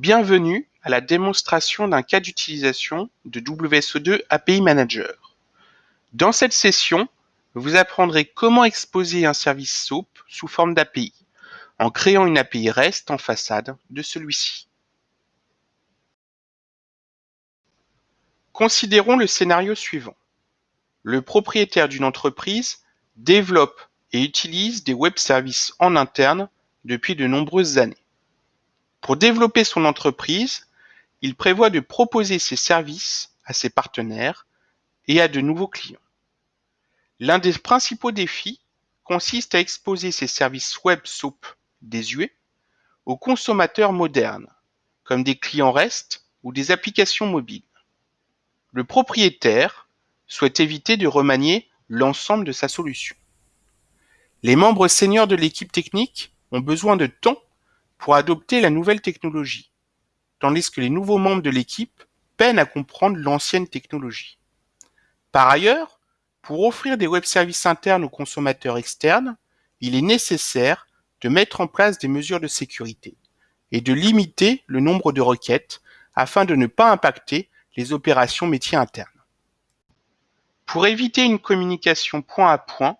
Bienvenue à la démonstration d'un cas d'utilisation de WSO2 API Manager. Dans cette session, vous apprendrez comment exposer un service SOAP sous forme d'API en créant une API REST en façade de celui-ci. Considérons le scénario suivant. Le propriétaire d'une entreprise développe et utilise des web services en interne depuis de nombreuses années. Pour développer son entreprise, il prévoit de proposer ses services à ses partenaires et à de nouveaux clients. L'un des principaux défis consiste à exposer ses services web SOAP désuets aux consommateurs modernes, comme des clients REST ou des applications mobiles. Le propriétaire souhaite éviter de remanier l'ensemble de sa solution. Les membres seniors de l'équipe technique ont besoin de temps pour adopter la nouvelle technologie, tandis que les nouveaux membres de l'équipe peinent à comprendre l'ancienne technologie. Par ailleurs, pour offrir des web services internes aux consommateurs externes, il est nécessaire de mettre en place des mesures de sécurité et de limiter le nombre de requêtes afin de ne pas impacter les opérations métiers internes. Pour éviter une communication point à point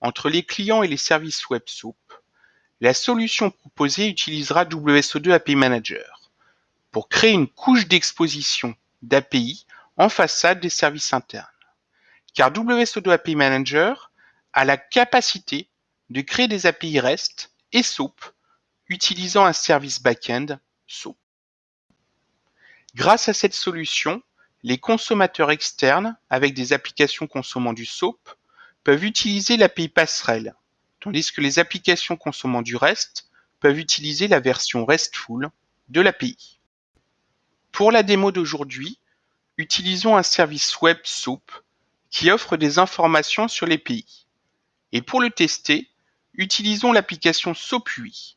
entre les clients et les services web SOAP, la solution proposée utilisera WSO2 API Manager pour créer une couche d'exposition d'API en façade des services internes. Car WSO2 API Manager a la capacité de créer des API REST et SOAP utilisant un service back-end SOAP. Grâce à cette solution, les consommateurs externes avec des applications consommant du SOAP peuvent utiliser l'API passerelle tandis que les applications consommant du REST peuvent utiliser la version RESTful de l'API. Pour la démo d'aujourd'hui, utilisons un service web SOAP qui offre des informations sur les pays. Et pour le tester, utilisons l'application SOAP8.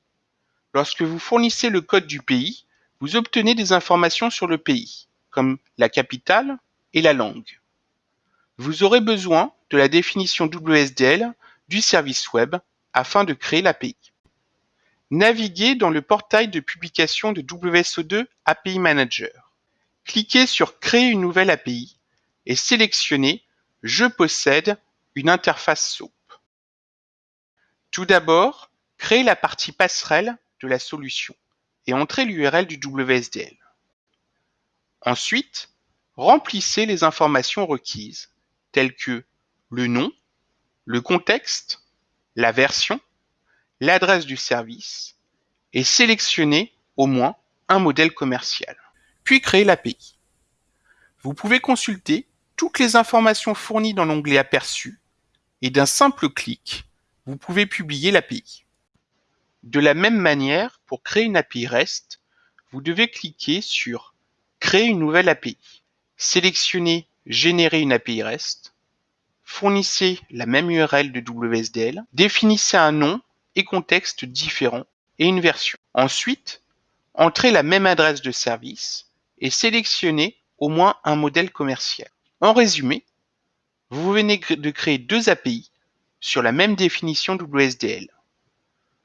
Lorsque vous fournissez le code du pays, vous obtenez des informations sur le pays, comme la capitale et la langue. Vous aurez besoin de la définition WSDL du service web afin de créer l'API. Naviguez dans le portail de publication de WSO2 API Manager. Cliquez sur Créer une nouvelle API et sélectionnez Je possède une interface SOAP. Tout d'abord, créez la partie passerelle de la solution et entrez l'URL du WSDL. Ensuite, remplissez les informations requises, telles que le nom, le contexte, la version, l'adresse du service et sélectionnez au moins un modèle commercial. Puis créer l'API. Vous pouvez consulter toutes les informations fournies dans l'onglet Aperçu et d'un simple clic, vous pouvez publier l'API. De la même manière, pour créer une API REST, vous devez cliquer sur Créer une nouvelle API. Sélectionnez Générer une API REST Fournissez la même URL de WSDL, définissez un nom et contexte différent et une version. Ensuite, entrez la même adresse de service et sélectionnez au moins un modèle commercial. En résumé, vous venez de créer deux API sur la même définition WSDL.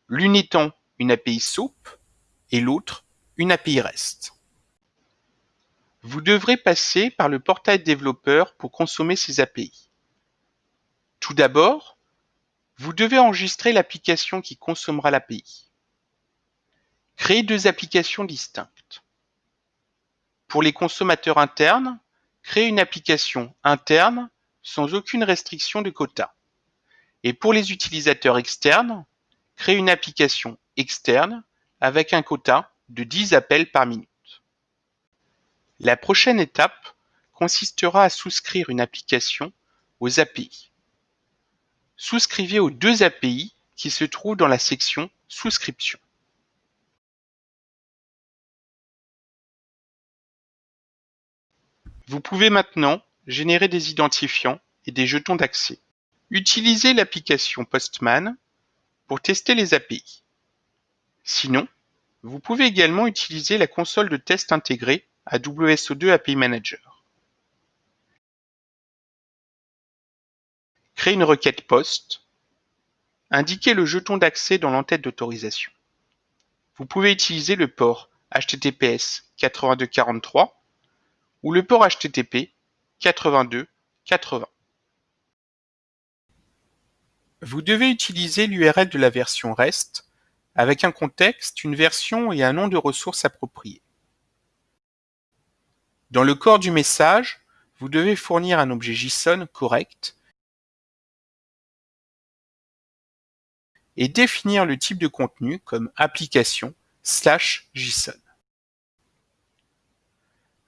L'une étant une API SOAP et l'autre une API REST. Vous devrez passer par le portail développeur pour consommer ces API. Tout d'abord, vous devez enregistrer l'application qui consommera l'API. Créez deux applications distinctes. Pour les consommateurs internes, créez une application interne sans aucune restriction de quota. Et pour les utilisateurs externes, créez une application externe avec un quota de 10 appels par minute. La prochaine étape consistera à souscrire une application aux API souscrivez aux deux API qui se trouvent dans la section Souscription. Vous pouvez maintenant générer des identifiants et des jetons d'accès. Utilisez l'application Postman pour tester les API. Sinon, vous pouvez également utiliser la console de test intégrée à WSO2 API Manager. Créer une requête POST. Indiquez le jeton d'accès dans l'entête d'autorisation. Vous pouvez utiliser le port HTTPS 82.43 ou le port HTTP 82.80. Vous devez utiliser l'URL de la version REST avec un contexte, une version et un nom de ressource approprié. Dans le corps du message, vous devez fournir un objet JSON correct et définir le type de contenu comme application slash JSON.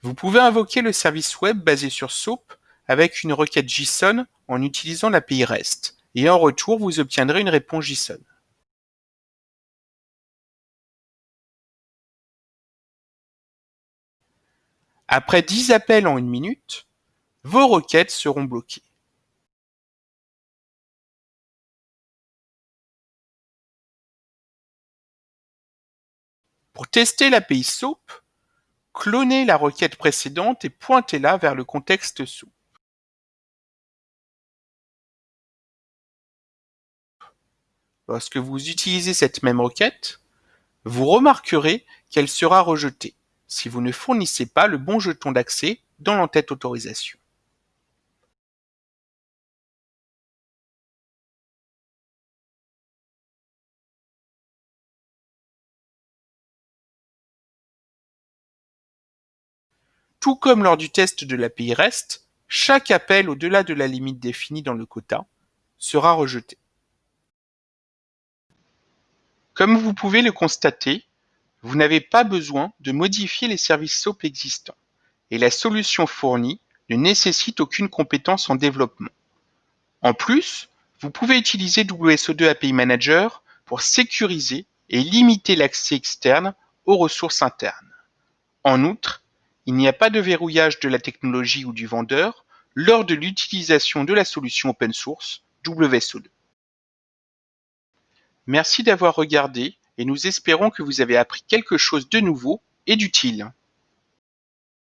Vous pouvez invoquer le service web basé sur SOAP avec une requête JSON en utilisant l'API REST et en retour vous obtiendrez une réponse JSON. Après 10 appels en une minute, vos requêtes seront bloquées. Pour tester l'API SOAP, clonez la requête précédente et pointez-la vers le contexte SOAP. Lorsque vous utilisez cette même requête, vous remarquerez qu'elle sera rejetée si vous ne fournissez pas le bon jeton d'accès dans l'entête autorisation. Tout comme lors du test de l'API REST, chaque appel au-delà de la limite définie dans le quota sera rejeté. Comme vous pouvez le constater, vous n'avez pas besoin de modifier les services SOAP existants, et la solution fournie ne nécessite aucune compétence en développement. En plus, vous pouvez utiliser WSO2 API Manager pour sécuriser et limiter l'accès externe aux ressources internes. En outre, il n'y a pas de verrouillage de la technologie ou du vendeur lors de l'utilisation de la solution open source WSO2. Merci d'avoir regardé et nous espérons que vous avez appris quelque chose de nouveau et d'utile.